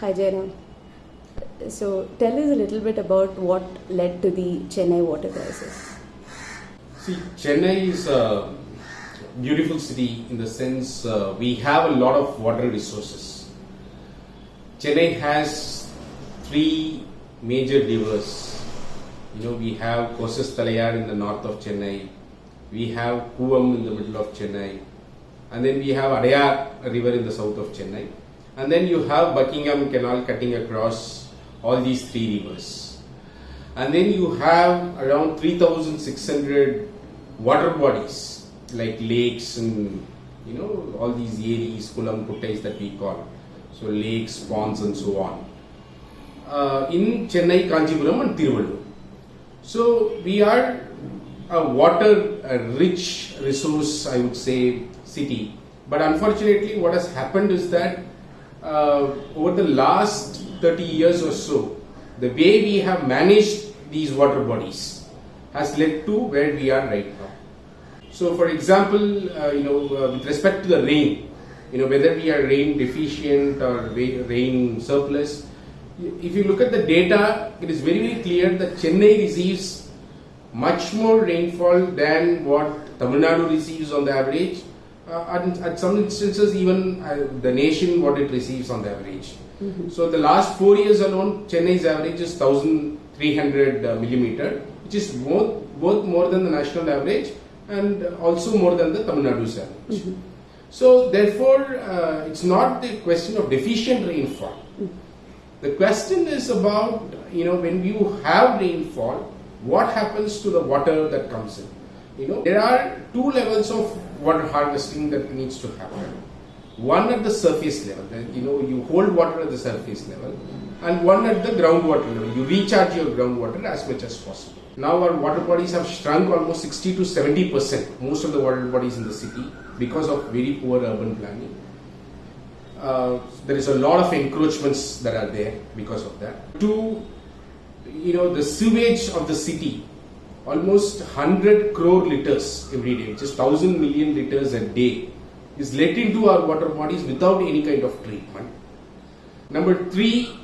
Hi Jairam. So tell us a little bit about what led to the Chennai water crisis. See, Chennai is a beautiful city in the sense uh, we have a lot of water resources. Chennai has three major rivers. You know, we have Kosasthalaiyar in the north of Chennai, we have Kuvam in the middle of Chennai, and then we have Adayar river in the south of Chennai, and then you have Buckingham Canal cutting across all these three rivers. And then you have around 3,600 water bodies like lakes and you know all these areas, kulam that we call. So lakes, ponds and so on. Uh, in Chennai, Kanchipuram and Tiruvallur. So we are a water a rich resource, I would say, city. But unfortunately, what has happened is that over the last 30 years or so, the way we have managed these water bodies has led to where we are right now. So, for example, uh, you know, uh, with respect to the rain, you know, whether we are rain deficient or rain surplus, if you look at the data, it is very, very clear that Chennai receives much more rainfall than what Tamil Nadu receives on the average. Uh, and at some instances, even uh, the nation what it receives on the average. Mm-hmm. So the last four years alone, Chennai's average is 1,300 uh, millimeter, which is both both more than the national average and also more than the Tamil Nadu's average. Mm-hmm. So therefore, uh, it's not the question of deficient rainfall. Mm-hmm. The question is about you know when you have rainfall, what happens to the water that comes in? You know there are two levels of water harvesting that needs to happen. One at the surface level, that, you know you hold water at the surface level, and one at the groundwater level. You recharge your groundwater as much as possible. Now our water bodies have shrunk almost 60 to 70 percent, most of the water bodies in the city because of very poor urban planning. Uh, there is a lot of encroachments that are there because of that. Two, you know, the sewage of the city, almost 100 crore liters every day, which is 1000 million liters a day, is let into our water bodies without any kind of treatment. Number three,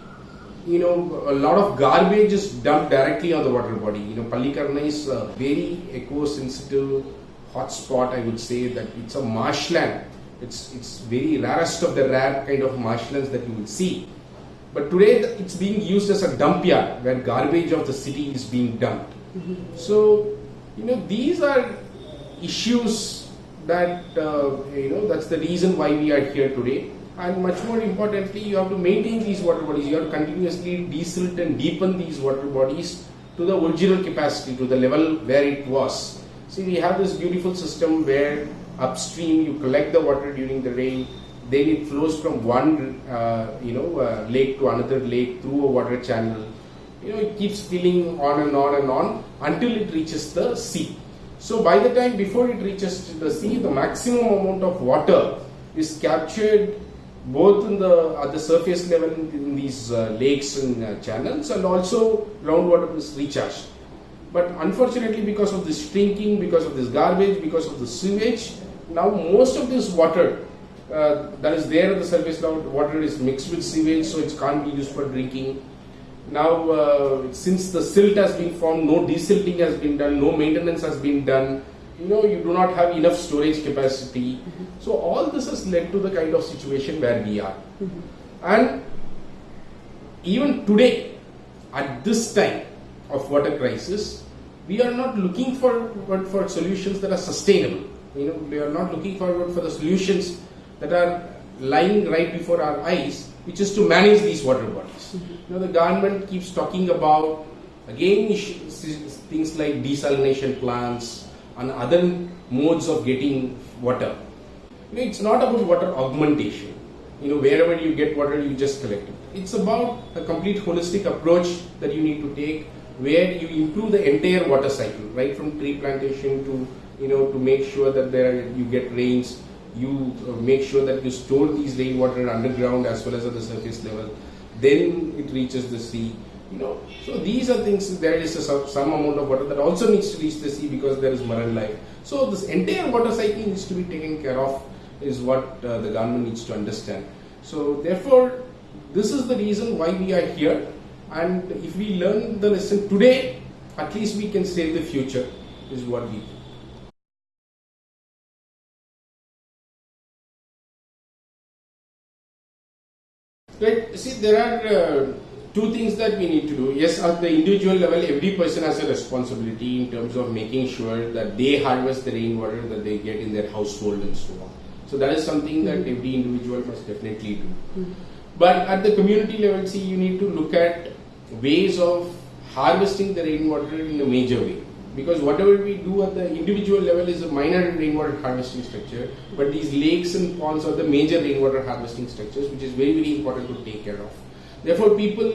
you know, a lot of garbage is dumped directly on the water body. You know, Pallikaranai is a very eco-sensitive hotspot, I would say that it's a marshland. It's, it's very rarest of the rare kind of marshlands that you will see. But today it's being used as a dump yard where garbage of the city is being dumped. So, you know, these are issues that, uh, you know, that's the reason why we are here today. And much more importantly you have to maintain these water bodies. You have to continuously desilt and deepen these water bodies to the original capacity to the level where it was. See we have this beautiful system where upstream you collect the water during the rain then it flows from one uh, you know uh, lake to another lake through a water channel you know it keeps filling on and on and on until it reaches the sea. So by the time before it reaches the sea the maximum amount of water is captured both in the at the surface level in these uh, lakes and uh, channels and also groundwater is recharged. But unfortunately because of this shrinking because of this garbage because of the sewage now most of this water uh, that is there at the surface level water is mixed with sewage so it can't be used for drinking now uh, since the silt has been formed no desilting has been done no maintenance has been done you know you do not have enough storage capacity mm-hmm. so all this has led to the kind of situation where we are mm-hmm. and even today at this time of water crisis we are not looking for for solutions that are sustainable you know we are not looking forward for the solutions that are lying right before our eyes which is to manage these water bodies mm-hmm. you know the government keeps talking about again things like desalination plants and other modes of getting water. You know, it's not about water augmentation. You know, wherever you get water, you just collect it. It's about a complete holistic approach that you need to take where you improve the entire water cycle, right from tree plantation to, you know, to make sure that there you get rains, you uh, make sure that you store these rainwater underground as well as at the surface level. Then it reaches the sea you know, so these are things. There is a, some amount of water that also needs to reach the sea because there is marine life. So this entire water cycle needs to be taken care of. Is what uh, the government needs to understand. So therefore, this is the reason why we are here. And if we learn the lesson today, at least we can save the future, is what we Right. See, there are uh, two things that we need to do. Yes, at the individual level, every person has a responsibility in terms of making sure that they harvest the rainwater that they get in their household and so on. So that is something that every individual must definitely do. But at the community level, see, you need to look at ways of harvesting the rainwater in a major way. Because whatever we do at the individual level is a minor rainwater harvesting structure, but these lakes and ponds are the major rainwater harvesting structures, which is very, very important to take care of. Therefore, people,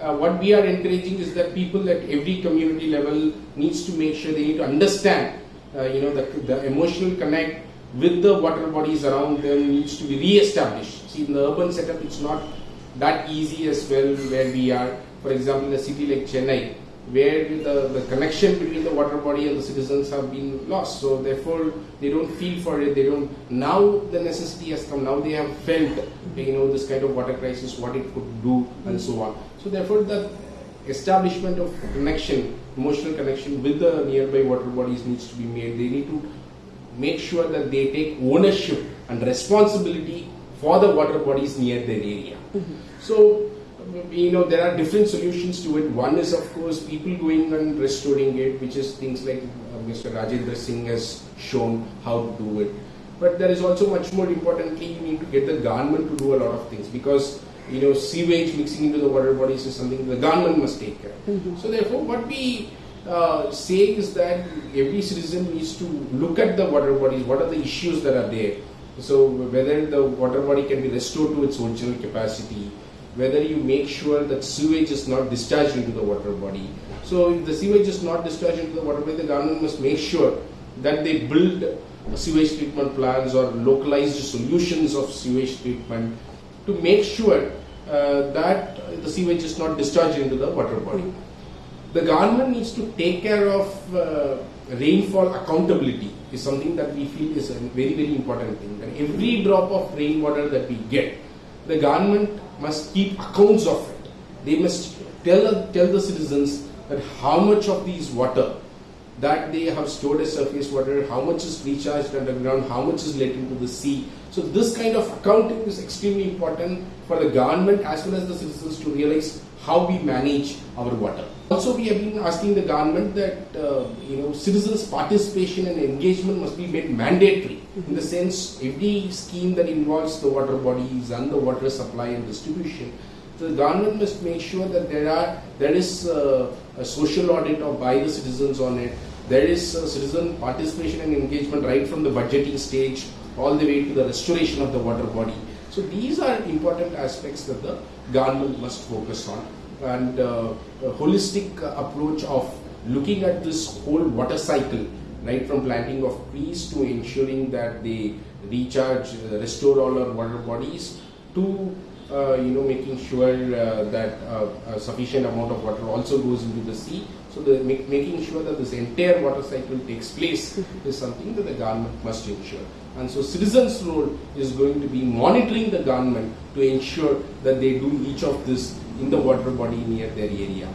uh, what we are encouraging is that people at every community level needs to make sure they need to understand, uh, you know, the, the emotional connect with the water bodies around them needs to be re-established. See, in the urban setup, it's not that easy as well where we are. For example, in a city like Chennai, where the, the connection between the water body and the citizens have been lost. So therefore, they don't feel for it. They don't. Now the necessity has come. Now they have felt, you know, this kind of water crisis, what it could do, and so on. So therefore, the establishment of connection, emotional connection with the nearby water bodies needs to be made. They need to make sure that they take ownership and responsibility for the water bodies near their area. Mm-hmm. So, you know, there are different solutions to it. One is, of course, people going and restoring it, which is things like uh, Mr. Rajendra Singh has shown how to do it. But there is also much more importantly, you need to get the government to do a lot of things because you know sewage mixing into the water bodies is something the government must take care of. So therefore, what we uh, say is that every citizen needs to look at the water bodies. What are the issues that are there? So whether the water body can be restored to its original capacity, whether you make sure that sewage is not discharged into the water body. So if the sewage is not discharged into the water body, the government must make sure that they build sewage treatment plants or localized solutions of sewage treatment to make sure uh, that the sewage is not discharged into the water body. The government needs to take care of uh, rainfall accountability is something that we feel is a very very important thing. Every drop of rainwater that we get, the government must keep accounts of it. They must tell tell the citizens that how much of these water that they have stored as surface water, how much is recharged underground, how much is let into the sea. So this kind of accounting is extremely important for the government as well as the citizens to realize how we manage our water. Also, we have been asking the government that uh, you know citizens' participation and engagement must be made mandatory. In the sense, every scheme that involves the water bodies and the water supply and distribution, the government must make sure that there are there is a social audit of by the citizens on it. There is citizen participation and engagement right from the budgeting stage all the way to the restoration of the water body. So these are important aspects that the government must focus on and uh, a holistic approach of looking at this whole water cycle right from planting of trees to ensuring that they recharge uh, restore all our water bodies to you know making sure uh, that uh, a sufficient amount of water also goes into the sea. So the make, making sure that this entire water cycle takes place is something that the government must ensure. And so citizens role is going to be monitoring the government to ensure that they do each of this in the water body near their area